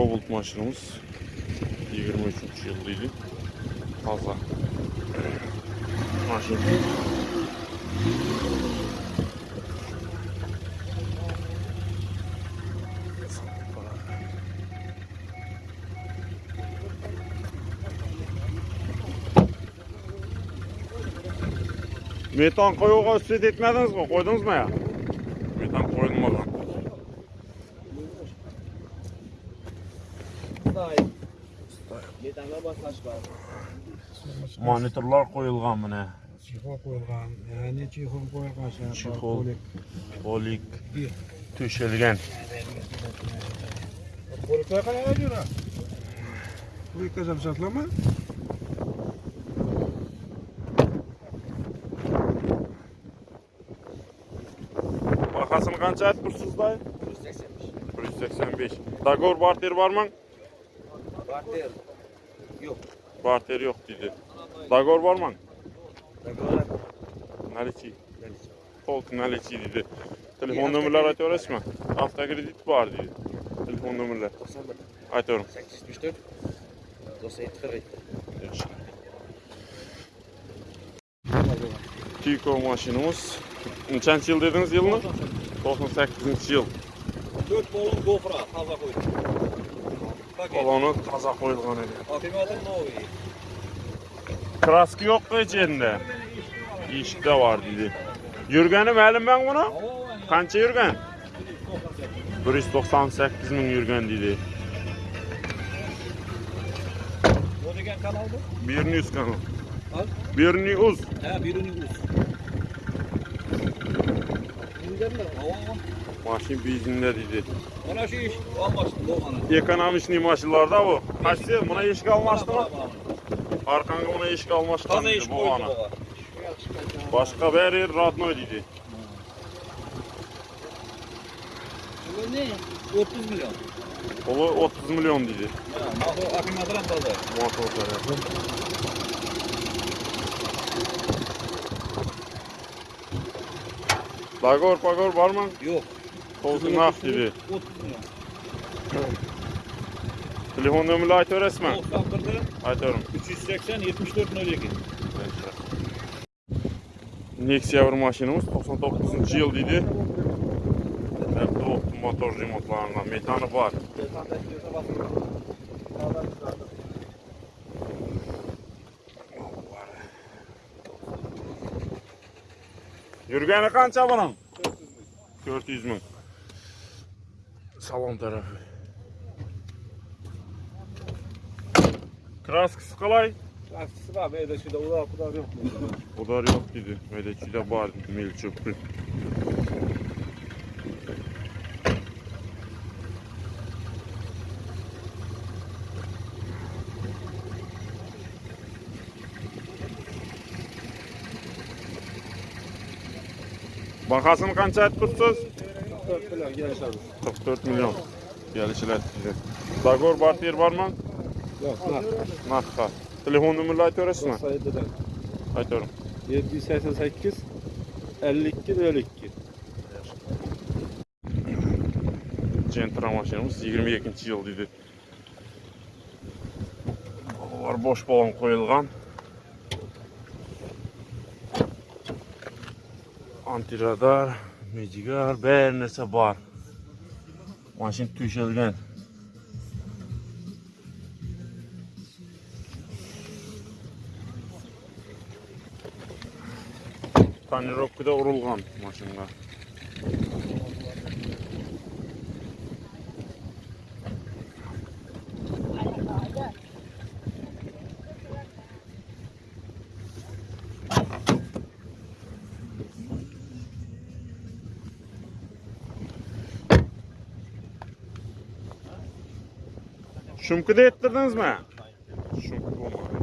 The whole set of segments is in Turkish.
Cobalt maşinimiz 23 yıllıydı. Fazla. Maşin. Metan koyuğa üstüne etmediniz mi? Koydunuz mu ya? Metan koyulmadan. Monitorlar qo'yilgan buni. Chixon qo'yilgan. Ya'ni chixon qo'yilgan. Chixon. Polik. Tushilgan. Polik qayerda yura? Polik qasam sotlama. Qasını qancha aytdirsiz, bay? 185. 185. Dagor barter barmang? Barter. Yo'q. Barter yok dedi. Dagor var mı? Dogorat. Naliçi. Tolk naliçi dedi. Telefon numaraları aytıyoruz mu? Avtokredit var dedi. Telefon numaraları. 91. Aytıyorum. 874. 97 47. Tiko maşinimiz. Neçənci yıl dediniz yılını? 98. yıl. 4 bolun gofra taza qo'ydim. Paket. Kolonu taza koyulgan idi. Akkumulyator новый. Kraski yok mu içinde? İşte var dedi. Yürgeni məlim ben bunu? Kança yürgen? 198 min yürgen dedi. Bu degan kanalda? Bir yüz kanal. Al. Bir yüz. Ha, birini uz. Bilganlar, havo. Maşin bizinde dedi. Mana shu ish olmashdi, bu mana. Ekonomishli maşinlarda bu. Kaçtı? Buna iş kalmaştı mı? Arkanga buna iş bu qo'ydi ana. baba. Başka bir yer radnoy dedi. Bu ne? 30 milyon. Olu 30 milyon dedi. Maxo akkumulyator ham toza. Motorları. Dagor pagor var mı? Yo'q. Koltuğun hak dedi. 30 milyon. Telefon nömrəli aytır resmen. 91'de Aytıyorum. 380 74 02. Nexia bir maşinimiz 99 yıl dedi. Hep de motor remontlarından metanı var. Yürgeni kança bunun? 400 bin. Salon tarafı. Kraskısı kolay. Lastiği var, böyle şurada ular kadar yok. Kadar yok dedi. Öyle var dedi. Mil çöpü. Bakasını 44 milyon gelişler. 44 milyon gelişler. Dagor Bartir var mı? Yok, var. Nakka. Telefon numarayı ayıtıyorsun mu? Ayıtıyorum. Ayıtıyorum. 788 52 52 Centra maşinimiz 22. yıl dedi. Var boş balon koyulgan. Antiradar. მიჯიგარ ბერნესა ბარ მაშინ თუშელგან tane rokkıda vurulgan maşınlar. shumkida ettirdingizmi shumka bo'lmadi.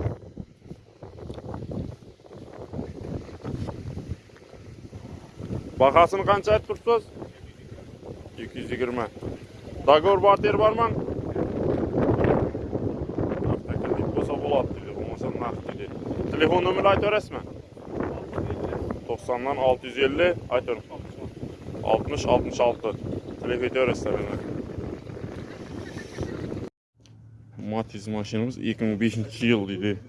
Bahosini qancha aytib turibsiz? Ikki yuz yigirma договор barter bormi taklif bo'lsa bo'ladi deydi bo'lmasa naqd deydi telefon nomerini aytaverasizmi to'qsondan olti yuz ellik aytaver oltmish oltmish olti. Telefon etaverasizlar Matiz maşinimiz 2005 yıl idi.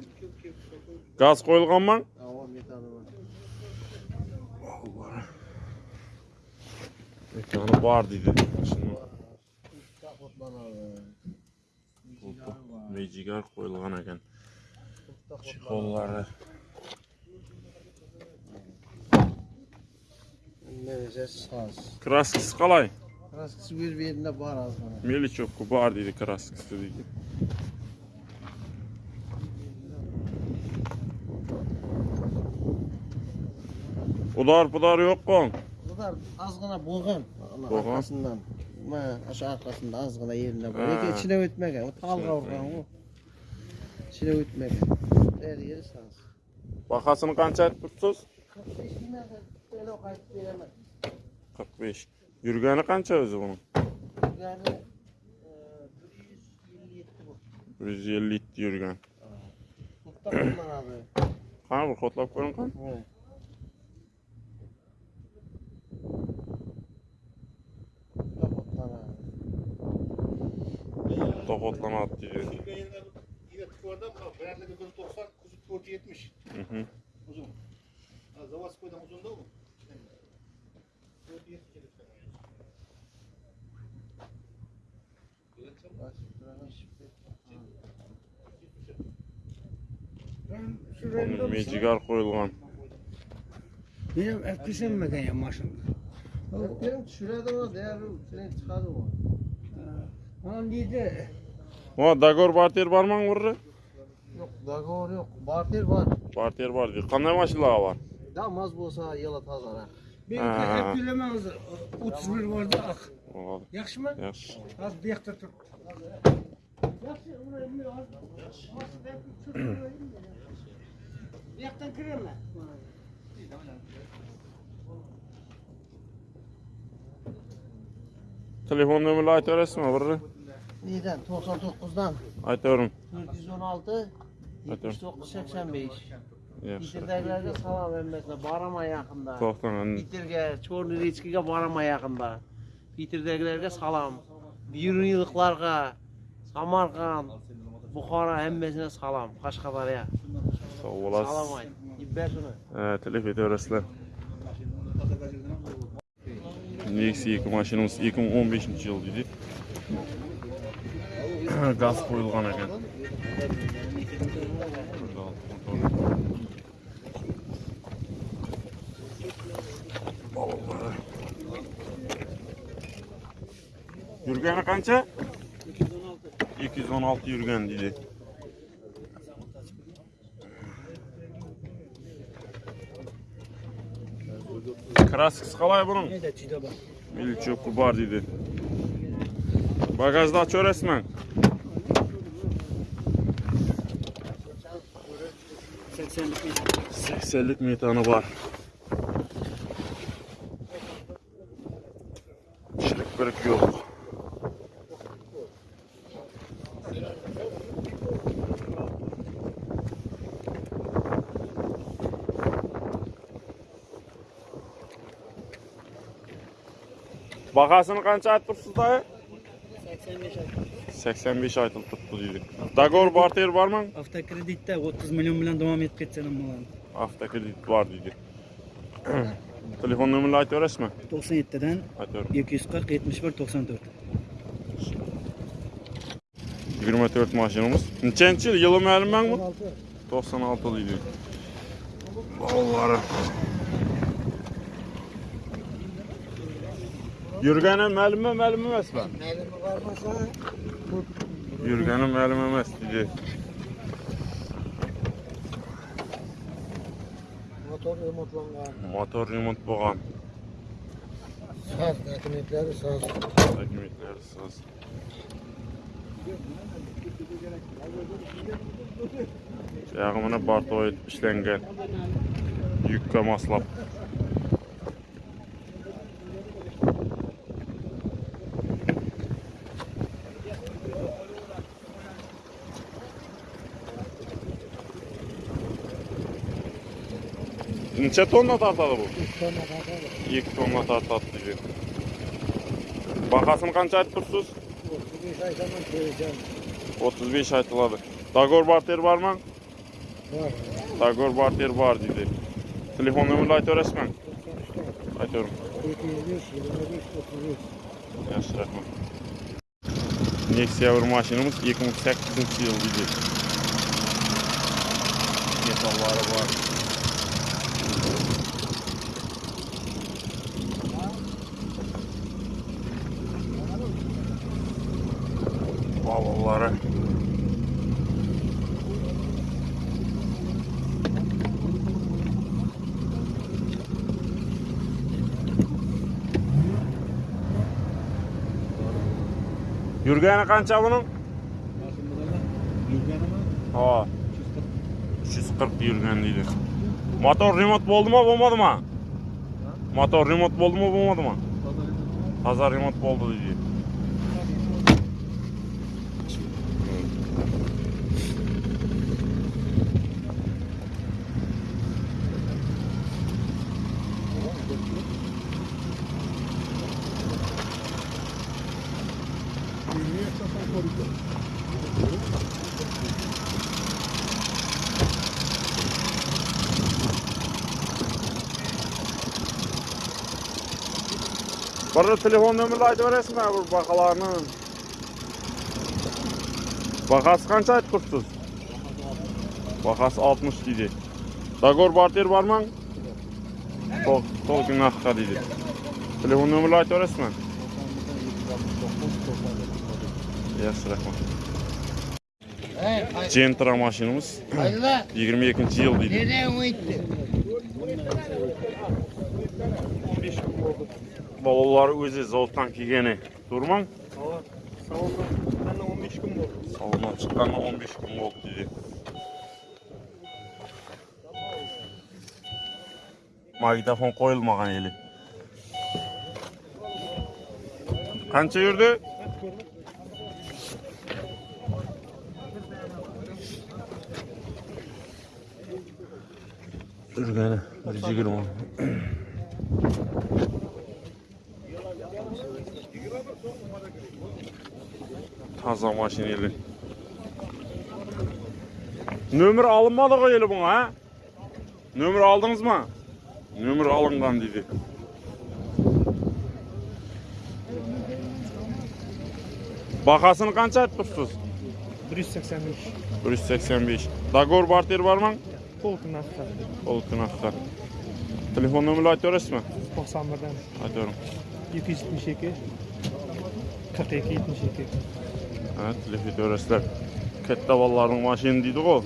Gaz koyulganman? Avam metanı var. Vallahi. Mekanı var dedi. Abi. mejigar koyulgan ekan. Saz. Kraskisi qalay? Raskısı bir yerinde var az bana. Melichokku bor deydi kraskisi deydi. Udar pudar yok kon. Bunlar azgına boğan. Ana Boğan? Arkasından. Ma, aşağı arkasında azgına yerinde var. Ha. Eke içine ötmegen. O tal kavurgan o. İçine ötmegen. Her yeri saz. Bahasını qancha aytib turibsiz? 45 yine böyle o kayıt veremez. 45. Yurgani qancha o'zi buni? Yani e, 157 bu. 150 yurgan. Mutlaka abi. Qani bir. Evet. To'qotlanadi deydi. Yine tıkvarda mı? Beğendiği 90, kuzu tıkvarcı 70. Hı hı. Uzun. Ha, Zavaskoy'dan uzun da mı? Tıkvarcı 70 lütfen. Bunun mejigar qo'yilgan. Benim etkisilenmeden ya maşın. Benim şurada o değerli senin çıkardı o. Onun deydi. O dagor barter barman burri? Yok dagor yok. Barter var. Barter bor deydi. Qanday mashinalar bor? Damaz bolsa yıla tazara. Benim Ha. etkilememiz 31 vardı ak. Bo'ladi. Yaxşı mı? Yaxshi. Az bu yakta tur. Bu yaktan kireme. Telefon nomerini aytaverasizmi burri? Neyden? 99'dan. Aytarım. 416 79 85. Bitirdiklerde salam emmesine barama yakında. Toxtanın. Bitirge, Çorlu Reçki'ye barama yakında. Bitirdiklerde salam. Yürüyılıklarga, Samarkan, Bukhara emmesine salam. Kaşkadarya. Sağ olasın. Salam ayın. İbber şunu. Evet, telif ediyoruzlar. Nexia 2 maşinamız 2015 yıl idi. газ қойылған екен Yürgeni kança? 216. 216 yürgen dedi. Kraskısı kalay bunun. Milli çöpü var dedi. Bagajda açıyor resmen. 80'lik meydanı. 80'lik var. Çelik börek yok. Bakasını kaç at dayı? 85 at. 85 aytılıb turibdi deydi. Dagor barter bormi? Avtokreditde 30 milyon bilen devam et ketsenim bulan. Avtokredit bor deydi. Telefon nomerini aytaverasizmi? 97'den Aytaver. 240 71 94. 24 mashinamiz. Nechanchi yil? Yili ma'lummi? 16. 96 deydi. Bolalar. Yurgani ma'lummi, ma'lum emasmi? Elimi varmasa Yurgani ma'lum emas deydi. motor remontlangan. Motor remont bo'lgan. Saz, dokumentleri saz. Dokumentlar siz. Buyog'i mana bartoy ishlangan. Yukka moslab. Necha tonna tortadi bu? 2 tonna tortadi deydi. Bahasini qancha aytib tursiz? 35 ay zaman koyacağım. 35 aytıladi. Dagor barter bormi? Var. Dagor barter bor deydi. Telefon nomerini aytib berasizmi? 93 Aytaverim. 405 25 35. Yaxshi, rahmat. Nexia bir mashinamiz 2008 yil deydi. Metallari bor. балалары Юргені қанша бұның? Машинада да. Юргені ма? 340. 340 Юрген дейді. Мотор ремонт болды ма, болмады ма? Мотор ремонт болды ма, болмады ма? Азар ремонт болды дейді. Bana telefon nömrəli aytıb verəsiz mənə bu baxalarının? Baxası qança aytdırsınız? Baxası 60 dedi. Dagor barter barman? Toq, toq gün haqqqa dedi. Telefon nömrəli aytıb verəsiz mənə? Yaxşı, rəhmət. Gentra maşinimiz 22-ci il dedi. Nereye o itti? Balalar o'zi zavoddan kelgani. To'g'rimi? Salondan 15 kun bo'ldi. Salondan chiqqandan 15 kun bo'ldi deydi. Magnitofon qo'yilmagan eli. Qancha yurdi? Yurgani 120. Taza maşineli. Nömür alınmadı qoyulu buna ha? Nömür aldınız mı? Nömür alıngan dedi. Bakasını aytib turibsiz? 185. 185. Dagor barter bormi? Polkun hafta. Oltun haqqa. Telefon nomerini aytib berasizmi? 91'den Aytaverim. 772 42 72. Evet, Lefi Dörəslər кәтті vallarının maşini дейді o.